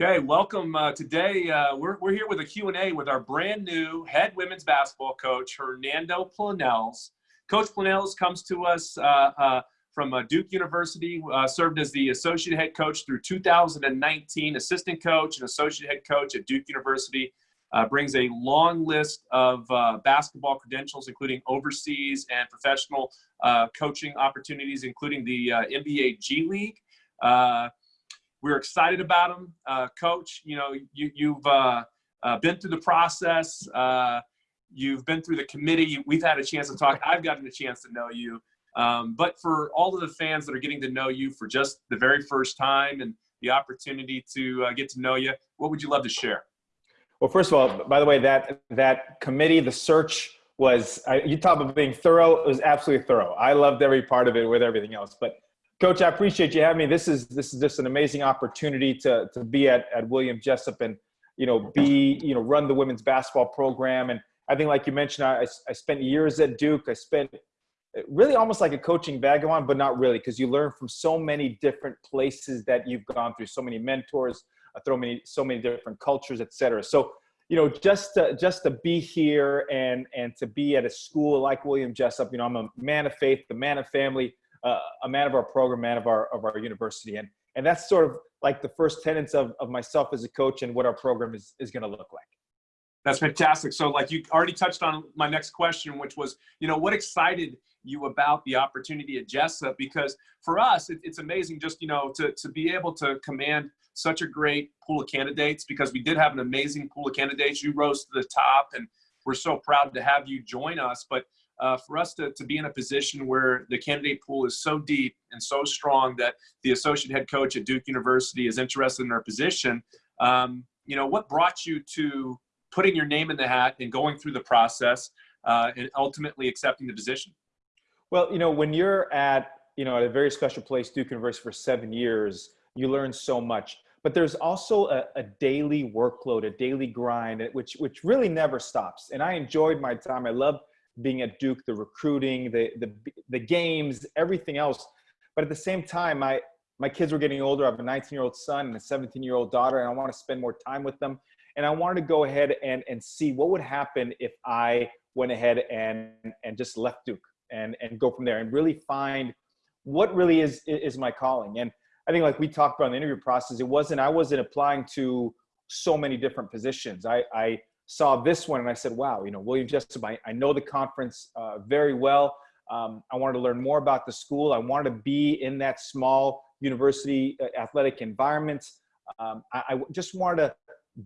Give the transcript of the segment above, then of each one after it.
Okay, welcome uh, today. Uh, we're, we're here with a Q&A with our brand new head women's basketball coach, Hernando Planells. Coach Planells comes to us uh, uh from uh, Duke University, uh, served as the associate head coach through 2019, assistant coach and associate head coach at Duke University. brings a long list of basketball credentials, including overseas and professional coaching opportunities, including the NBA G League we're excited about him. Uh, Coach, you know, you, you've uh, uh, been through the process. Uh, you've been through the committee. We've had a chance to talk. I've gotten a chance to know you. Um, but for all of the fans that are getting to know you for just the very first time and the opportunity to uh, get to know you, what would you love to share? Well, first of all, by the way, that that committee, the search was you talk about being thorough. It was absolutely thorough. I loved every part of it with everything else. But Coach, I appreciate you having me. This is this is just an amazing opportunity to to be at at William Jessup and you know be you know run the women's basketball program. And I think, like you mentioned, I I spent years at Duke. I spent really almost like a coaching vagabond, but not really, because you learn from so many different places that you've gone through, so many mentors, uh, so many so many different cultures, etc. So you know, just to, just to be here and and to be at a school like William Jessup, you know, I'm a man of faith, the man of family uh, a man of our program, man of our of our university, and and that's sort of like the first tenets of of myself as a coach and what our program is is going to look like. That's fantastic. So, like you already touched on my next question, which was, you know, what excited you about the opportunity at Jessup? Because for us, it, it's amazing just you know to to be able to command such a great pool of candidates because we did have an amazing pool of candidates. You rose to the top, and we're so proud to have you join us. But uh, for us to, to be in a position where the candidate pool is so deep and so strong that the associate head coach at Duke University is interested in our position, um, you know, what brought you to putting your name in the hat and going through the process uh, and ultimately accepting the position? Well, you know, when you're at, you know, at a very special place, Duke University for seven years, you learn so much. But there's also a, a daily workload, a daily grind, which which really never stops. And I enjoyed my time. I loved being at Duke, the recruiting, the, the, the games, everything else. But at the same time, my, my kids were getting older. I have a 19 year old son and a 17 year old daughter, and I want to spend more time with them. And I wanted to go ahead and, and see what would happen if I went ahead and, and just left Duke and, and go from there and really find what really is, is my calling. And I think like we talked about in the interview process, it wasn't, I wasn't applying to so many different positions. I, I saw this one and I said, wow, you know, William Jessup, I, I know the conference uh, very well. Um, I wanted to learn more about the school. I wanted to be in that small university uh, athletic environment. Um, I, I, just wanted to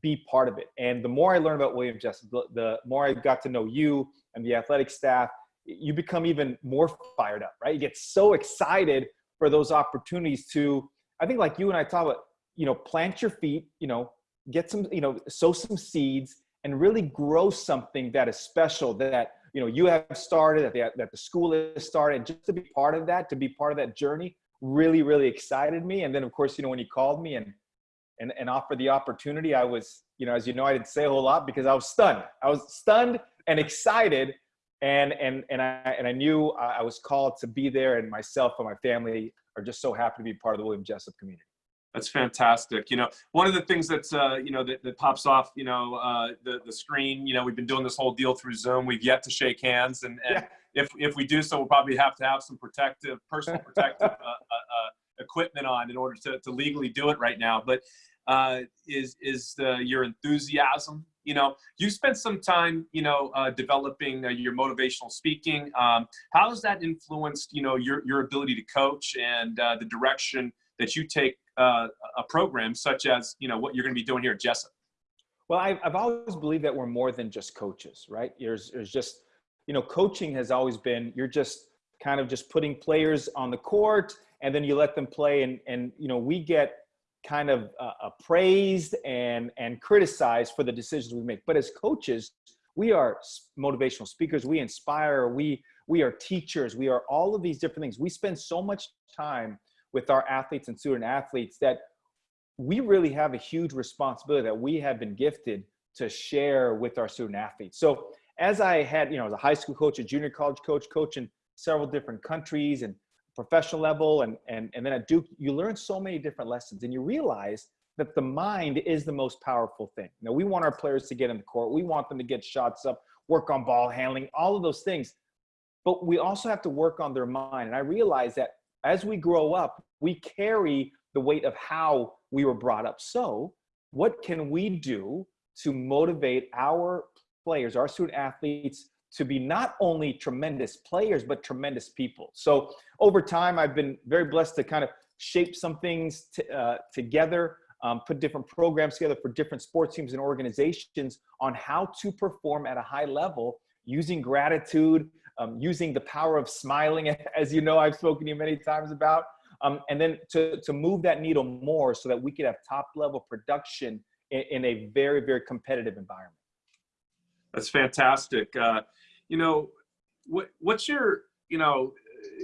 be part of it. And the more I learned about William Jessup, the, the more I got to know you and the athletic staff, you become even more fired up, right? You get so excited for those opportunities to, I think like you and I talk about, you know, plant your feet, you know, get some, you know, sow some seeds and really grow something that is special that you know you have started that the, that the school has started. Just to be part of that to be part of that journey really really excited me. And then of course you know when you called me and and, and offered the opportunity i was you know as you know i didn't say a whole lot because i was stunned. I was stunned and excited. And and and i and i knew i was called to be there. And myself and my family are just so happy to be part of the william jessup community that's fantastic. You know, one of the things that's, uh, you know, that, that pops off, you know, uh, the, the screen, you know, we've been doing this whole deal through Zoom. We've yet to shake hands. And, and yeah. if, if we do so, we'll probably have to have some protective, personal protective uh, uh, uh, equipment on in order to, to legally do it right now. But uh, is, is your enthusiasm, you know, you spent some time, you know, developing your motivational speaking. Um, how has that influenced, you know, your, your ability to coach and the direction that you take uh, a program such as you know what you're going to be doing here at Jessup? Well, I've, I've always believed that we're more than just coaches, right? There's, there's just, you know, coaching has always been, you're just kind of just putting players on the court and then you let them play and, and you know, we get kind of uh, appraised and, and criticized for the decisions we make. But as coaches, we are motivational speakers. We inspire, we, we are teachers. We are all of these different things. We spend so much time with our athletes and student athletes that we really have a huge responsibility that we have been gifted to share with our student athletes. So as I had, you know, as a high school coach, a junior college coach, coach in several different countries and professional level and, and, and then at Duke, you learn so many different lessons and you realize that the mind is the most powerful thing. Now, we want our players to get in the court. We want them to get shots up, work on ball handling, all of those things. But we also have to work on their mind. And I realize that as we grow up, we carry the weight of how we were brought up. So, what can we do to motivate our players, our student athletes, to be not only tremendous players, but tremendous people? So, over time, I've been very blessed to kind of shape some things uh, together um, put different programs together for different sports teams and organizations on how to perform at a high level using gratitude, um, using the power of smiling, as you know, I've spoken to you many times about, um, and then to, to move that needle more so that we could have top level production in, in a very, very competitive environment. That's fantastic. Uh, you know, what, what's your, you know,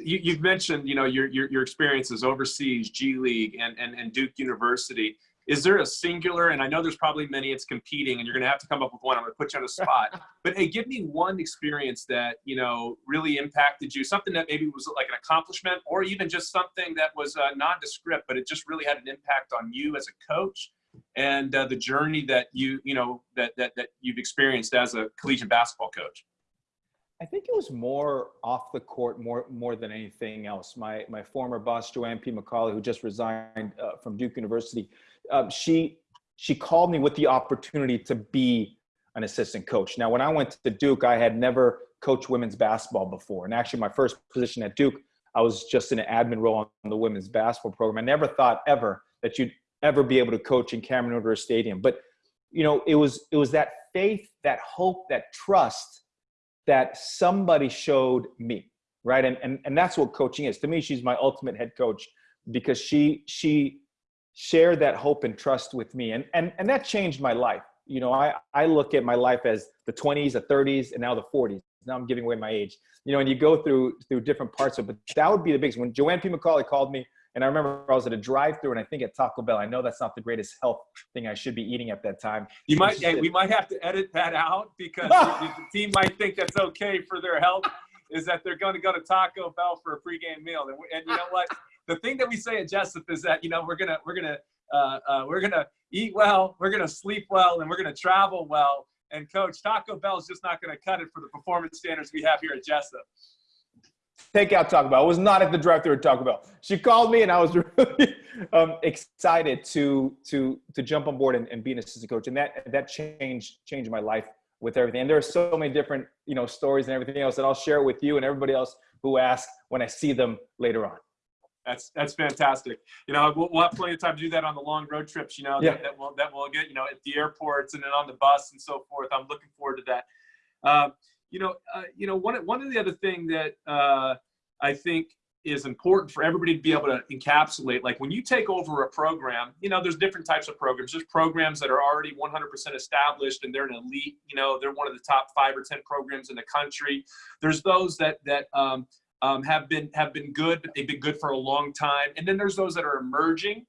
you, have mentioned, you know, your, your, your experiences overseas, G League and, and, and Duke University. Is there a singular, and I know there's probably many it's competing and you're going to have to come up with one. I'm going to put you on the spot. but hey, give me one experience that, you know, really impacted you, something that maybe was like an accomplishment or even just something that was uh, nondescript, but it just really had an impact on you as a coach and uh, the journey that you, you know, that, that, that you've experienced as a collegiate basketball coach. I think it was more off the court more more than anything else. My my former boss Joanne P. McCallie, who just resigned uh, from Duke University, uh, she she called me with the opportunity to be an assistant coach. Now, when I went to Duke, I had never coached women's basketball before, and actually, my first position at Duke, I was just in an admin role on the women's basketball program. I never thought ever that you'd ever be able to coach in Cameron Indoor Stadium, but you know, it was it was that faith, that hope, that trust that somebody showed me right and, and and that's what coaching is to me she's my ultimate head coach because she she shared that hope and trust with me and and and that changed my life you know i i look at my life as the 20s the 30s and now the 40s now i'm giving away my age you know and you go through through different parts of it but that would be the biggest when joanne p mccallie called me and I remember I was at a drive-through, and I think at Taco Bell. I know that's not the greatest health thing I should be eating at that time. You might, hey, we might have to edit that out because the, the team might think that's okay for their health. Is that they're going to go to Taco Bell for a pregame meal, and, and you know what? The thing that we say at Jessup is that you know we're gonna we're gonna uh, uh, we're gonna eat well, we're gonna sleep well, and we're gonna travel well. And coach, Taco Bell is just not to cut it for the performance standards we have here at Jessup take out Taco Bell. I was not at the drive-thru at Taco Bell. She called me, and I was really um, excited to to to jump on board and, and be an assistant coach. And that that changed changed my life with everything. And there are so many different you know stories and everything else that I'll share with you and everybody else who asks when I see them later on. That's that's fantastic. You know, we'll, we'll have plenty of time to do that on the long road trips. You know, yeah. that, that will that will get you know at the airports and then on the bus and so forth. I'm looking forward to that. Uh, you know, uh, you know, one one of the other thing that uh, I think is important for everybody to be able to encapsulate. Like when you take over a program, you know, there's different types of programs. There's programs that are already 100% established and they're an elite. You know, they're one of the top five or ten programs in the country. There's those that that um, um, have been have been good, but they've been good for a long time. And then there's those that are emerging.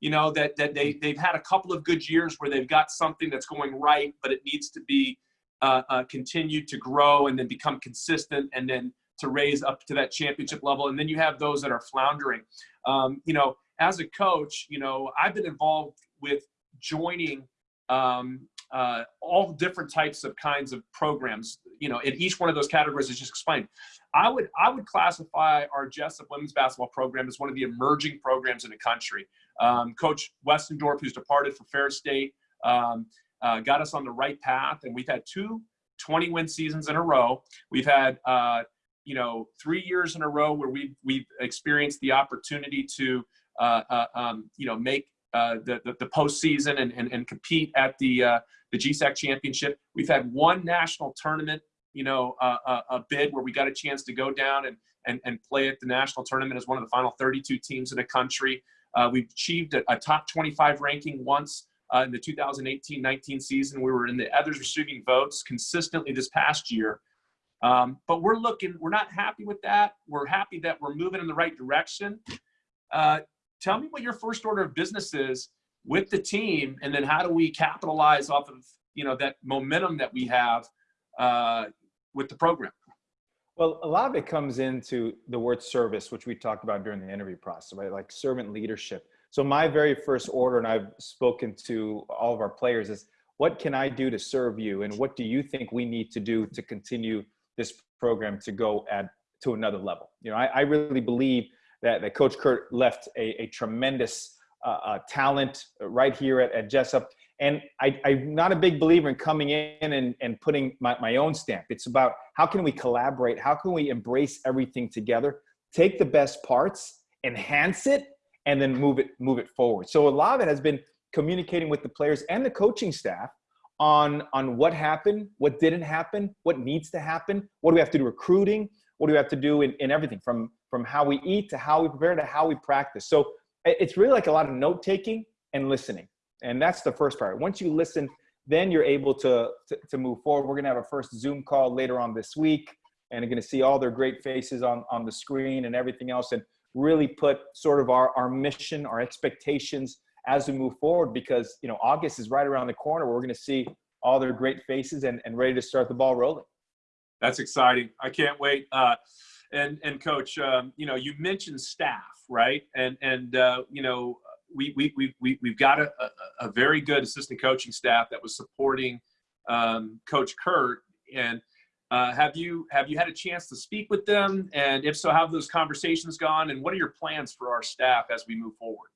You know, that that they they've had a couple of good years where they've got something that's going right, but it needs to be uh, uh, continue to grow and then become consistent and then to raise up to that championship level. And then you have those that are floundering. Um, you know, as a coach, you know, I've been involved with joining um, uh, all different types of kinds of programs. You know, in each one of those categories is just explained. I would I would classify our Jessup women's basketball program as one of the emerging programs in the country. Um, Coach Westendorf, who's departed for Ferris State, um, uh, got us on the right path. And we've had two 20 win seasons in a row. We've had, uh, you know, three years in a row where we've, we've experienced the opportunity to, uh, uh um, you know, make uh, the, the, the postseason and, and, and compete at the, uh, the GSAC championship. We've had one national tournament, you know, a bid where we got a chance to go down and, and, and play at the national tournament as one of the final 32 teams in the country. we've achieved a, a top 25 ranking once uh, in the 2018-19 season. We were in the others receiving votes consistently this past year. Um, but we're looking, we're not happy with that. We're happy that we're moving in the right direction. Uh, tell me what your first order of business is with the team, and then how do we capitalize off of you know that momentum that we have uh, with the program? Well, a lot of it comes into the word service, which we talked about during the interview process, right? Like servant leadership. So my very first order, and I've spoken to all of our players, is what can I do to serve you, and what do you think we need to do to continue this program to go at to another level? You know, I, I really believe that, that Coach Kurt left a, a tremendous uh, uh, talent right here at, at Jessup. And I, am not a big believer in coming in and, and putting my, my own stamp. It's about how can we collaborate? How can we embrace everything together? Take the best parts, enhance it, and then move it move it forward. So a lot of it has been communicating with the players and the coaching staff on on what happened, what didn't happen, what needs to happen, what do we have to do recruiting, what do we have to do in, in everything from from how we eat to how we prepare to how we practice. So it's really like a lot of note taking and listening. And that's the first part. Once you listen, then you're able to, to, to move forward. We're to have a first Zoom call later on this week, and you're to see all their great faces on, on the screen and everything else, and really put sort of our, our mission, our expectations as we move forward because, you know, August is right around the corner. We're to see all their great faces and, and ready to start the ball rolling. That's exciting. I can't wait. Uh, and, and coach, um, you know, you mentioned staff, right? And, and, uh, you know, we, we, we, we, we've got a, a, a, very good assistant coaching staff that was supporting um, Coach Kurt. And uh, have you have you had a chance to speak with them? And if so, how have those conversations gone? And what are your plans for our staff as we move forward?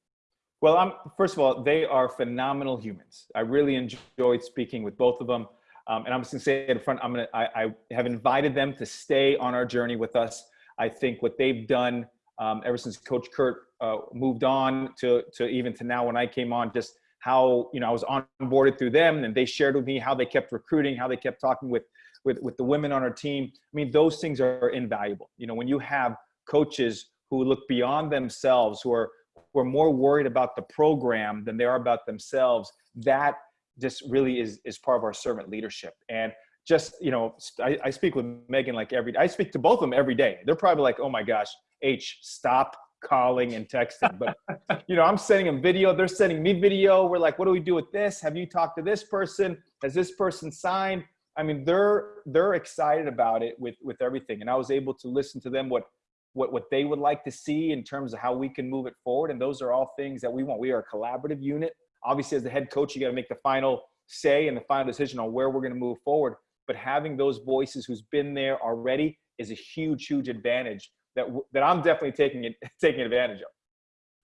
Well, I'm, first of all, they are phenomenal humans. I really enjoyed speaking with both of them. Um, and I'm just gonna say at the front, I'm gonna, I, I, have invited them to stay on our journey with us. I think what they've done um, ever since Coach Kurt uh, moved on to, to even to now when I came on, just how, you know, I was onboarded through them and they shared with me how they kept recruiting, how they kept talking with, with, with the women on our team. I mean, those things are invaluable. You know, when you have coaches who look beyond themselves, who are, who are more worried about the program than they are about themselves, that just really is, is part of our servant leadership. And just, you know, I, I speak with Megan like every, I speak to both of them every day. They're probably like, oh my gosh, H, stop calling and texting. But you know, I'm sending them video. They're sending me video. We're like, what do we do with this? Have you talked to this person? Has this person signed? I mean, they're they're excited about it with with everything. And I was able to listen to them what what what they would like to see in terms of how we can move it forward. And those are all things that we want. We are a collaborative unit. Obviously, as the head coach, you got to make the final say and the final decision on where we're going to move forward. But having those voices who's been there already is a huge, huge advantage that that I'm definitely taking it taking advantage of.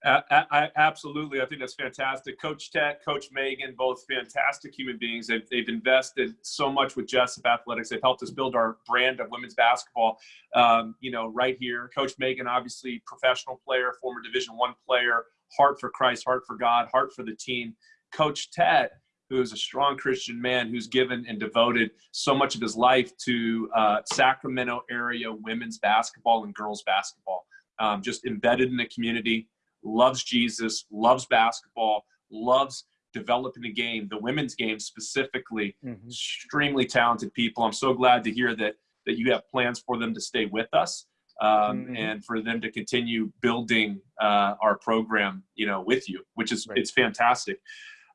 I, I, absolutely, I think that's fantastic. Coach Ted, Coach Megan, both fantastic human beings. They've, they've invested so much with Jessup Athletics. They've helped us build our brand of women's basketball. Um, you know, right here, Coach Megan, obviously professional player, former Division One player, heart for Christ, heart for God, heart for the team. Coach Ted, who is a strong Christian man who's given and devoted so much of his life to uh, Sacramento area women's basketball and girls basketball. Um, just embedded in the community, loves Jesus, loves basketball, loves developing the game, the women's game specifically. Mm-hmm. Extremely talented people. I'm so glad to hear that that you have plans for them to stay with us. Um, mm-hmm. and for them to continue building uh, our program, you know, with you, which is right. it's fantastic.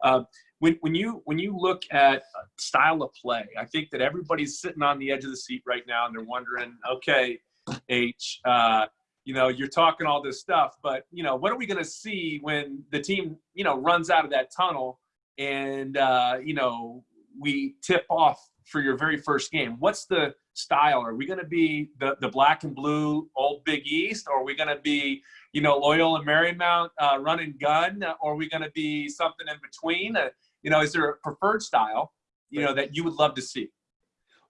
Uh, when, when you when you look at style of play, I think that everybody's sitting on the edge of the seat right now, and they're wondering, okay, H, uh, you know, you're talking all this stuff, but you know, what are we going to see when the team, you know, runs out of that tunnel, and uh, you know, we tip off for your very first game? What's the style? Are we going to be the the black and blue old Big East, or are we going to be you know, Loyola Marymount uh, run and gun, or are we going to be something in between? Uh, you know, is there a preferred style, you know, that you would love to see?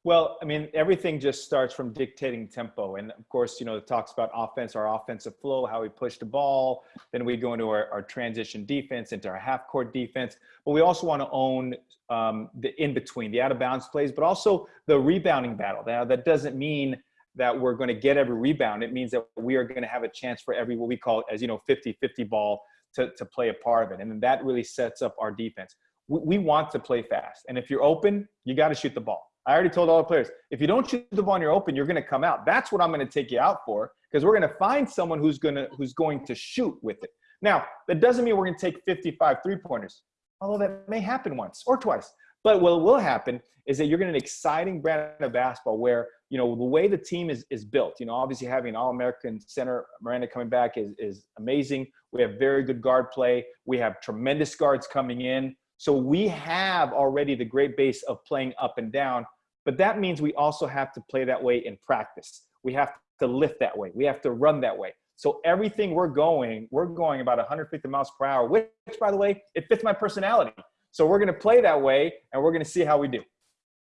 Well, I mean, everything just starts from dictating tempo. And of course, you know, it talks about offense, our offensive flow, how we push the ball. Then we go into our, our transition defense, into our half court defense. But we also want to own um, the in between, the out of bounds plays, but also the rebounding battle. Now, that doesn't mean that we're going to get every rebound. It means that we are going to have a chance for every, what we call, as you know, 50 50 ball to, to play a part of it. And then that really sets up our defense we want to play fast. And if you're open, you got to shoot the ball. I already told all the players, if you don't shoot the ball and you're open, you're going to come out. That's what I'm going to take you out for because we're going to find someone who's going to who's going to shoot with it. Now, that doesn't mean we're going to take 55 three-pointers, although that may happen once or twice. But what will happen is that you're going to an exciting brand of basketball where you know, the way the team is, is built, you know, obviously having an all-American center, Miranda coming back is, is amazing. We have very good guard play. We have tremendous guards coming in. So we have already the great base of playing up and down, but that means we also have to play that way in practice. We have to lift that way. We have to run that way. So everything we're going, we're going about 150 miles per hour, which by the way, it fits my personality. So we're going to play that way and we're going to see how we do.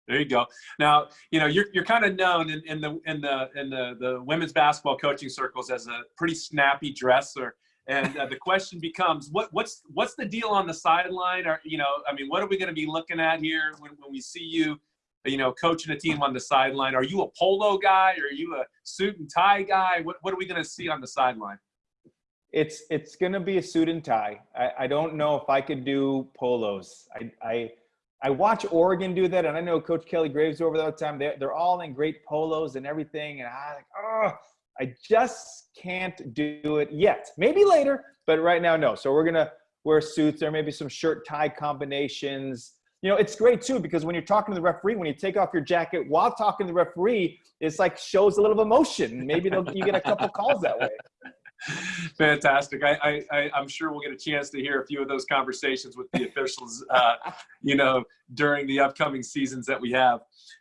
There you go. Now, you know, you're, you're kind of known in, in the in the in the, the women's basketball coaching circles as a pretty snappy dresser. And uh, the question becomes, what what's what's the deal on the sideline? Or you know, I mean, what are we going to be looking at here when, when we see you, you know, coaching a team on the sideline? Are you a polo guy? Are you a suit and tie guy? What what are we going to see on the sideline? It's it's going to be a suit and tie. I, I don't know if I could do polos. I I I watch Oregon do that, and I know Coach Kelly Graves over that time. They're, they're all in great polos and everything, and I like, oh, I just can't do it yet. Maybe later, but right now, no. So we're gonna wear suits. There may be some shirt tie combinations. You know, it's great too because when you're talking to the referee, when you take off your jacket while talking to the referee, it's like shows a little emotion. Maybe you get a couple calls that way. Fantastic. I, I, I'm sure we'll get a chance to hear a few of those conversations with the officials, uh, you know, during the upcoming seasons that we have.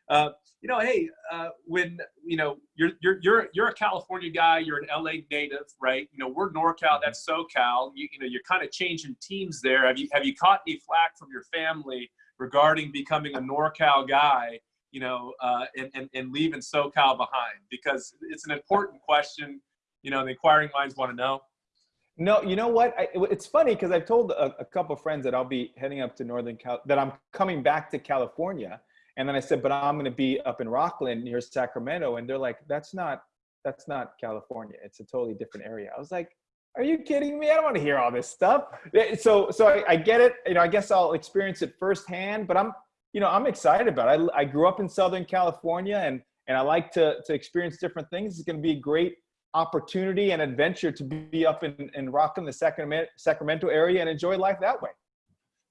Uh, you know, hey, uh, when you know you're you're you're you're a California guy, you're an LA native, right? You know, we're NorCal, that's SoCal. You, you know, you're kind of changing teams there. Have you have you caught any flack from your family regarding becoming a NorCal guy? You know, uh, and, and and leaving SoCal behind because it's an important question you know the inquiring minds want to know? No, you know what? I, it's funny because I've told a, a couple friends that I'll be heading up to Northern Cal, that I'm coming back to California, and then I said, but I'm going to be up in Rocklin near Sacramento, and they're like, that's not that's not California. It's a totally different area. I was like, are you kidding me? I don't want to hear all this stuff. So so I, I get it. You know, I guess I'll experience it firsthand, but I'm you know I'm excited about it. I, I grew up in Southern California, and and I like to to experience different things. It's going to be a great opportunity and adventure to be up in, in Rocklin the Sacramento, Sacramento area and enjoy life that way.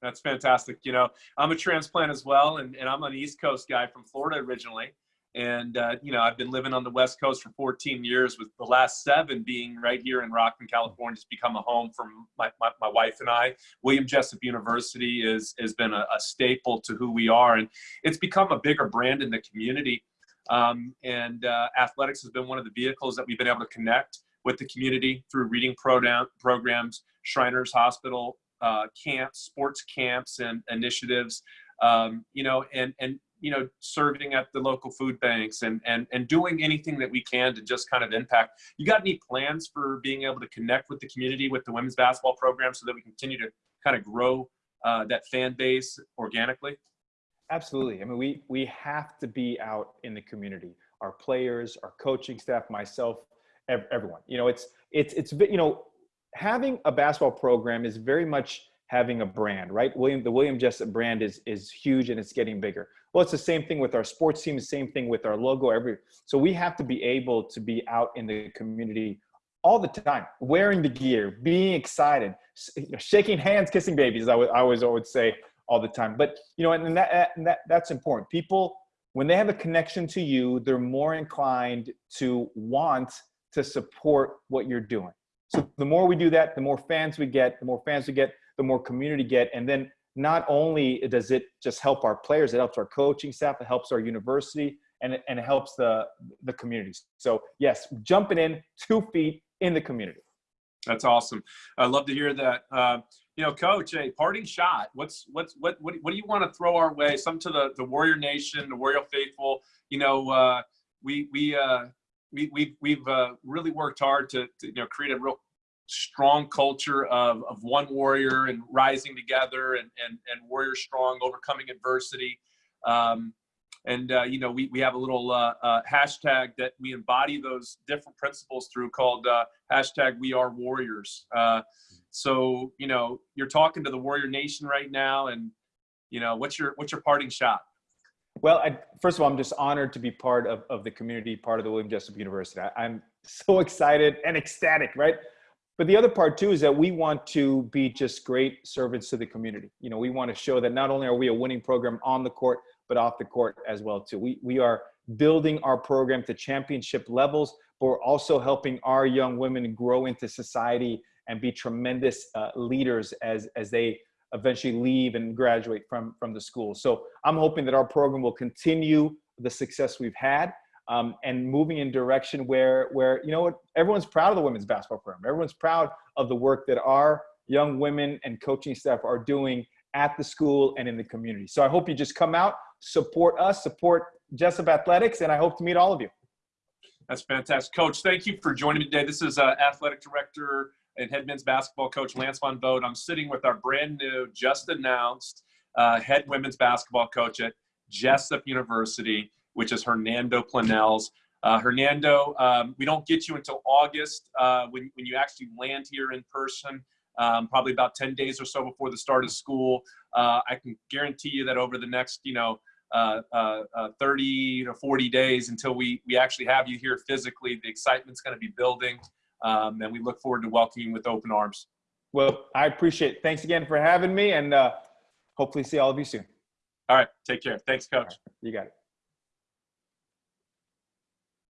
That's fantastic. You know, I'm a transplant as well, and, and I'm an East Coast guy from Florida originally. And, uh, you know, I've been living on the West Coast for 14 years, with the last seven being right here in Rocklin, California. It's become a home for my, my, my wife and I. William Jessup University is, has been a, a staple to who we are, and it's become a bigger brand in the community. Um, and uh, athletics has been one of the vehicles that we've been able to connect with the community through reading program, programs, Shriners Hospital uh, camps, sports camps, and initiatives. Um, you know, and and you know, serving at the local food banks and and and doing anything that we can to just kind of impact. You got any plans for being able to connect with the community with the women's basketball program so that we continue to kind of grow uh, that fan base organically? Absolutely. I mean, we we have to be out in the community. Our players, our coaching staff, myself, everyone. You know, it's it's it's you know, having a basketball program is very much having a brand, right? William the William Jessup brand is is huge and it's getting bigger. Well, it's the same thing with our sports team, the same thing with our logo. Every so we have to be able to be out in the community all the time, wearing the gear, being excited, shaking hands, kissing babies. I would I always always say all the time. But you know, and that, and that that's important. People, when they have a connection to you, they're more inclined to want to support what you're doing. So the more we do that, the more fans we get, the more fans we get, the more community get, and then not only does it just help our players, it helps our coaching staff, it helps our university, and it, and it helps the the communities. So yes, jumping in two feet in the community. That's awesome. I love to hear that. Uh, you know, coach, a parting shot. What's what's what what, what do you want to throw our way? Some to the the Warrior Nation, the Warrior faithful. You know, uh, we we uh, we we've we've uh, really worked hard to, to you know create a real strong culture of of one warrior and rising together and and and warrior strong, overcoming adversity. Um, and uh, you know we, we have a little uh, uh, hashtag that we embody those different principles through called uh, hashtag we are warriors uh, so you know you're talking to the warrior nation right now and you know what's your what's your parting shot well I, first of all i'm just honored to be part of, of the community part of the william jessup university. I, i'm so excited and ecstatic right? But the other part too is that we want to be just great servants to the community. You know we want to show that not only are we a winning program on the court but off the court as well too. We we are building our program to championship levels, but we're also helping our young women grow into society and be tremendous uh, leaders as, as they eventually leave and graduate from, from the school. So I'm hoping that our program will continue the success we've had um, and moving in direction where, where, you know what, everyone's proud of the women's basketball program. Everyone's proud of the work that our young women and coaching staff are doing at the school and in the community. So I hope you just come out, support us, support Jessup Athletics, and I hope to meet all of you. That's fantastic. Coach, thank you for joining me today. This is uh, Athletic Director and head men's basketball coach Lance Von Vogt. I'm sitting with our brand new, just announced uh, head women's basketball coach at Jessup University, which is Hernando Planells. Uh, Hernando, um, we don't get you until August uh, when, when you actually land here in person, um, probably about 10 days or so before the start of school. Uh, I can guarantee you that over the next, you know, uh, uh, 30 to 40 days until we, we actually have you here physically, the excitement's going to be building. Um, and we look forward to welcoming you with open arms. Well, I appreciate it. Thanks again for having me and uh, hopefully see all of you soon. All right. Take care. Thanks, coach. Right, you got it.